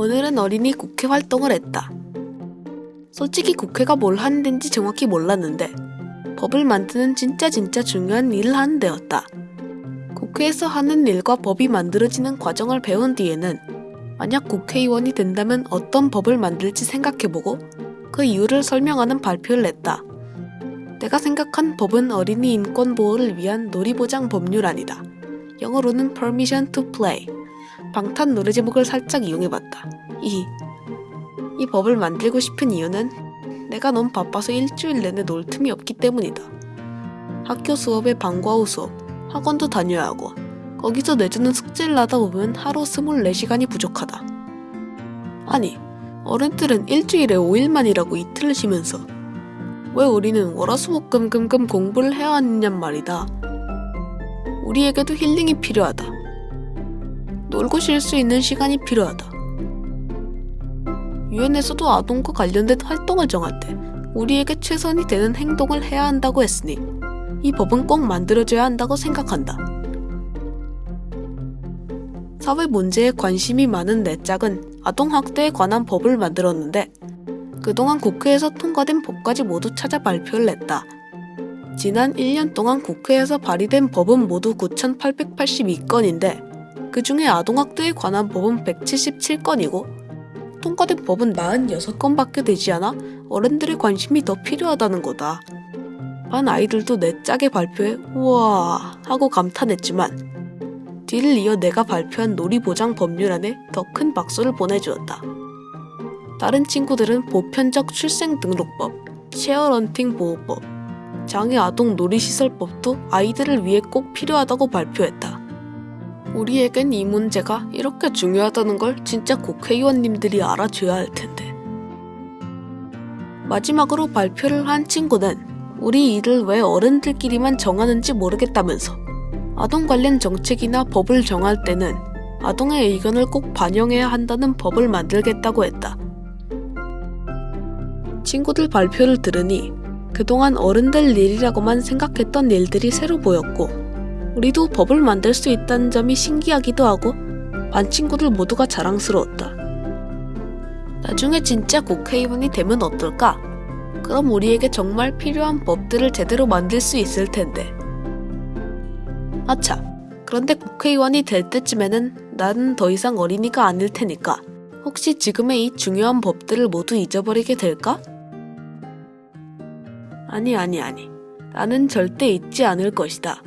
오늘은 어린이 국회 활동을 했다. 솔직히 국회가 뭘 하는 데인지 정확히 몰랐는데 법을 만드는 진짜 진짜 중요한 일을 하는 데였다. 국회에서 하는 일과 법이 만들어지는 과정을 배운 뒤에는 만약 국회의원이 된다면 어떤 법을 만들지 생각해보고 그 이유를 설명하는 발표를 냈다. 내가 생각한 법은 어린이 인권 보호를 위한 놀이보장 법률안이다. 영어로는 Permission to Play. 방탄 노래 제목을 살짝 이용해봤다. 이, 이 법을 만들고 싶은 이유는 내가 너무 바빠서 일주일 내내 놀 틈이 없기 때문이다. 학교 수업에 방과 후 수업, 학원도 다녀야 하고 거기서 내주는 숙제를 하다 보면 하루 24시간이 부족하다. 아니, 어른들은 일주일에 5일만이라고 이틀을 쉬면서 왜 우리는 월화수목금금금 공부를 해야 하느냔 말이다. 우리에게도 힐링이 필요하다. 놀고 쉴 수 있는 시간이 필요하다. 유엔에서도 아동과 관련된 활동을 정할 때 우리에게 최선이 되는 행동을 해야 한다고 했으니 이 법은 꼭 만들어져야 한다고 생각한다. 사회 문제에 관심이 많은 내 짝은 아동학대에 관한 법을 만들었는데 그동안 국회에서 통과된 법까지 모두 찾아 발표를 했다. 지난 1년 동안 국회에서 발의된 법은 모두 9,882건인데 그 중에 아동학대에 관한 법은 177건이고 통과된 법은 46건밖에 되지 않아 어른들의 관심이 더 필요하다는 거다. 반 아이들도 내 짝의 발표에 우와 하고 감탄했지만 뒤를 이어 내가 발표한 놀이보장 법률안에 더 큰 박수를 보내주었다. 다른 친구들은 보편적 출생등록법, 쉐어런팅 보호법, 장애 아동 놀이시설법도 아이들을 위해 꼭 필요하다고 발표했다. 우리에겐 이 문제가 이렇게 중요하다는 걸 진짜 국회의원님들이 알아줘야 할 텐데. 마지막으로 발표를 한 친구는 우리 일을 왜 어른들끼리만 정하는지 모르겠다면서 아동 관련 정책이나 법을 정할 때는 아동의 의견을 꼭 반영해야 한다는 법을 만들겠다고 했다. 친구들 발표를 들으니 그동안 어른들 일이라고만 생각했던 일들이 새로 보였고 우리도 법을 만들 수 있다는 점이 신기하기도 하고 반 친구들 모두가 자랑스러웠다. 나중에 진짜 국회의원이 되면 어떨까? 그럼 우리에게 정말 필요한 법들을 제대로 만들 수 있을 텐데. 아차, 그런데 국회의원이 될 때쯤에는 나는 더 이상 어린이가 아닐 테니까 혹시 지금의 이 중요한 법들을 모두 잊어버리게 될까? 아니, 아니, 아니. 나는 절대 잊지 않을 것이다.